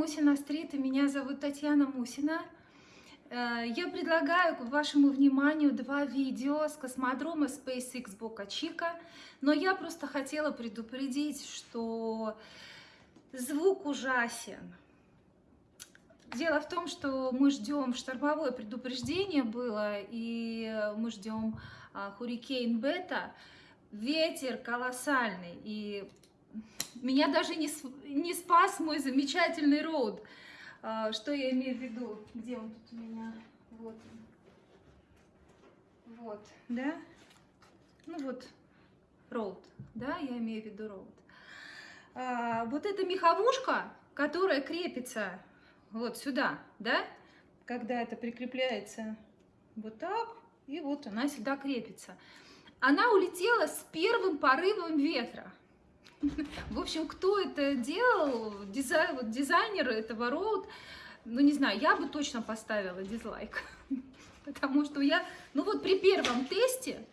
Мусина-стрит, и меня зовут Татьяна Мусина. Э, я предлагаю к вашему вниманию два видео с космодрома SpaceX Бока Чика, но я просто хотела предупредить, что звук ужасен. Дело в том, что мы ждем, штормовое предупреждение было, и мы ждем а, хурикейн Бета, ветер колоссальный, и меня даже не, не спас мой замечательный роуд. А, что я имею в виду? Где он тут у меня? Вот Вот, да? Ну вот, роуд, да, я имею в виду роуд. А, вот эта меховушка, которая крепится вот сюда, да, когда это прикрепляется вот так, и вот она сюда крепится. Она улетела с первым порывом ветра. В общем, кто это делал, дизай, вот дизайнер этого роуд, ну не знаю, я бы точно поставила дизлайк. Потому что я, ну вот при первом тесте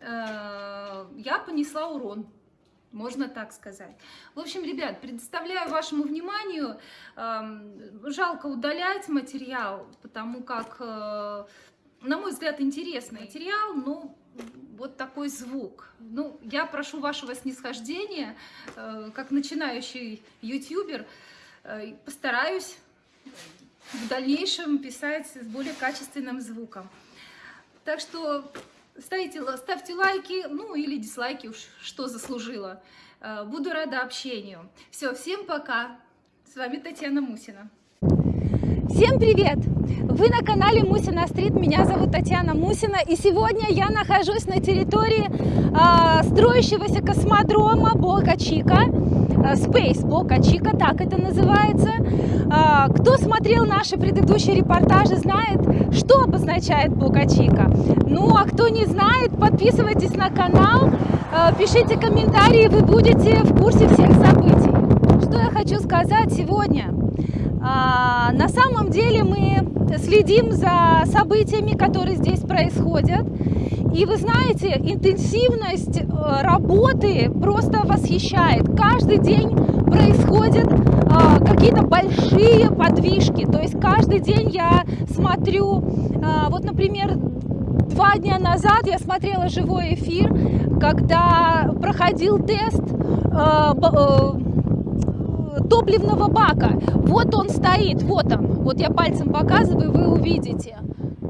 э, я понесла урон. Можно так сказать. В общем, ребят, предоставляю вашему вниманию, э, жалко удалять материал, потому как, э, на мой взгляд, интересный материал, но вот такой звук. Ну, я прошу вашего снисхождения, э, как начинающий ютубер, э, постараюсь в дальнейшем писать с более качественным звуком. Так что ставьте, ставьте лайки, ну или дизлайки, уж что заслужила. Э, буду рада общению. Все, всем пока. С вами Татьяна Мусина. Всем привет! Вы на канале Мусина Стрит, меня зовут Татьяна Мусина, и сегодня я нахожусь на территории э, строящегося космодрома Бока Чика, э, Space Бока Чика, так это называется. Э, кто смотрел наши предыдущие репортажи, знает, что обозначает Бока Чика. Ну, а кто не знает, подписывайтесь на канал, э, пишите комментарии, вы будете в курсе всех событий. Что я хочу сказать сегодня? А, на самом деле мы следим за событиями, которые здесь происходят. И вы знаете, интенсивность э, работы просто восхищает. Каждый день происходят э, какие-то большие подвижки. То есть каждый день я смотрю, э, вот, например, два дня назад я смотрела живой эфир, когда проходил тест э, топливного бака. Вот он стоит, вот он. Вот я пальцем показываю, вы увидите.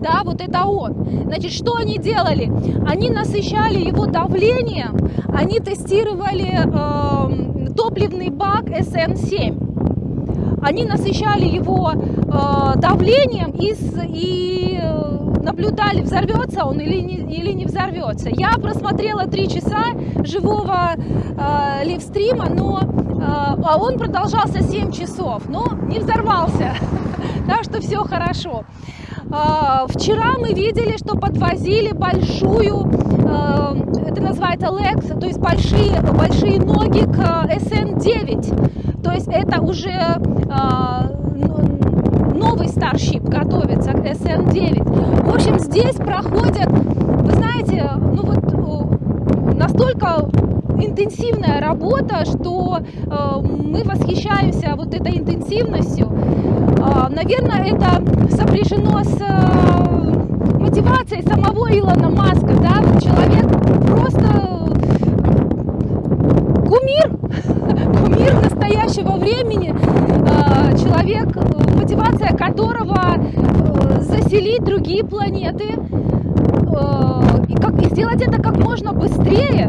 Да, вот это он. Значит, что они делали? Они насыщали его давлением, они тестировали э, топливный бак SN7. Они насыщали его э, давлением и, и э, наблюдали, взорвется он или не, или не взорвется. Я просмотрела три часа живого э, ливстрима, но а, а он продолжался 7 часов, но не взорвался, так что все хорошо. А, вчера мы видели, что подвозили большую, а, это называется Lex, то есть большие, большие ноги к SN9, то есть это уже новый Starship готовится к SN9. В общем, здесь проходят, вы знаете, ну вот настолько интенсивная работа, что э, мы восхищаемся вот этой интенсивностью. Э, наверное, это сопряжено с э, мотивацией самого Илона Маска. Да? Человек просто кумир, кумир настоящего времени, э, человек, мотивация которого э, заселить другие планеты, э, и, как, и сделать это как можно быстрее,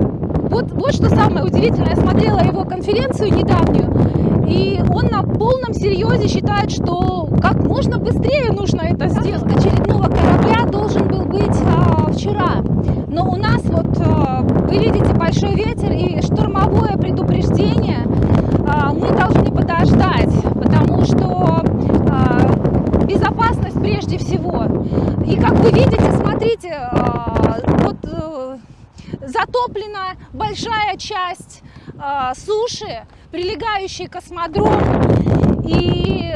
вот, вот что самое удивительное, я смотрела его конференцию недавнюю, и он на полном серьезе считает, что как можно быстрее нужно это сделать. Очередного корабля должен был быть а, вчера, но у нас вот, а, вы видите, большой ветер и штормовое предупреждение, а, мы должны подождать, потому что а, безопасность прежде всего. И как вы видите, смотрите, а, затоплена большая часть э, суши, к космодрому. И,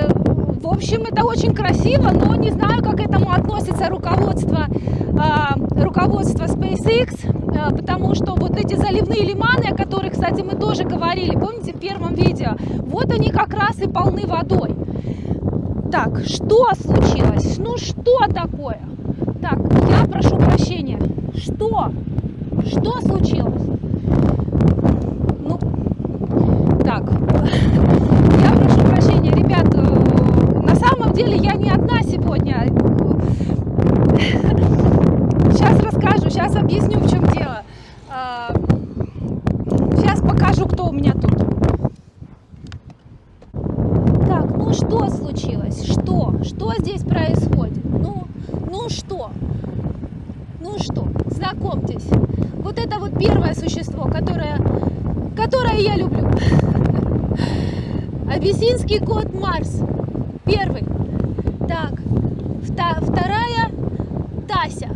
в общем, это очень красиво, но не знаю, как к этому относится руководство, э, руководство SpaceX, э, потому что вот эти заливные лиманы, о которых, кстати, мы тоже говорили, помните, в первом видео, вот они как раз и полны водой. Так, что случилось? Ну что такое? Так, я прошу прощения. Что? Что случилось? Ну, так, я прошу прощения, ребят, э, на самом деле я не одна сегодня. Сейчас расскажу, сейчас объясню, в чем дело. Сейчас покажу, кто у меня тут. Так, ну что случилось? Что? Что здесь происходит? Ну, ну что? Ну что? Знакомьтесь. Вот это вот первое существо, которое, которое я люблю. Абиссинский кот Марс. Первый. Так, вторая Тася.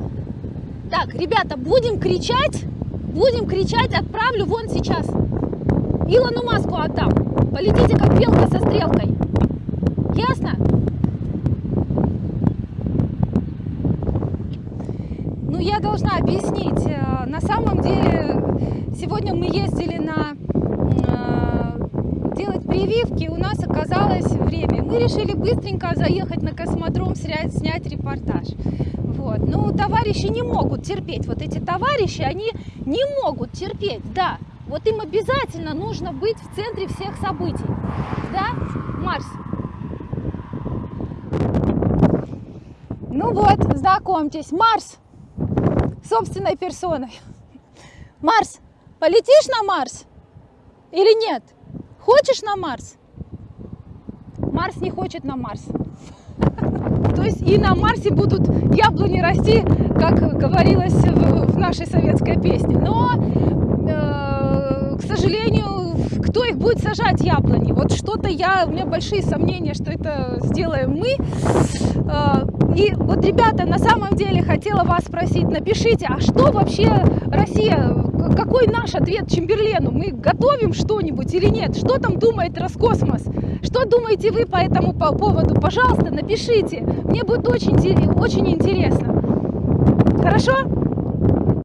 Так, ребята, будем кричать, будем кричать, отправлю вон сейчас. Илону Маску отдам. Полетите, как белка со стрелкой. Ясно? Ну, я должна объяснить. Э, На самом деле, сегодня мы ездили на э, делать прививки, у нас оказалось время. Мы решили быстренько заехать на космодром, снять, снять репортаж. Вот. Ну, товарищи не могут терпеть. Вот эти товарищи, они не могут терпеть, да. Вот им обязательно нужно быть в центре всех событий. Да, Марс? Ну вот, знакомьтесь, Марс собственной персоной. Марс, полетишь на Марс или нет? Хочешь на Марс? Марс не хочет на Марс. То есть и на Марсе будут яблони расти, как говорилось в, нашей советской песне. Но, э, к сожалению, кто их будет сажать яблони? Вот что-то я, у меня большие сомнения, что это сделаем мы. Э, и вот, ребята, на самом деле хотела вас спросить, напишите, а что вообще Россия, какой наш ответ Чемберлену? Мы готовим что-нибудь или нет? Что там думает Роскосмос? Что думаете вы по этому по- поводу? Пожалуйста, напишите. Мне будет очень, очень интересно. Хорошо?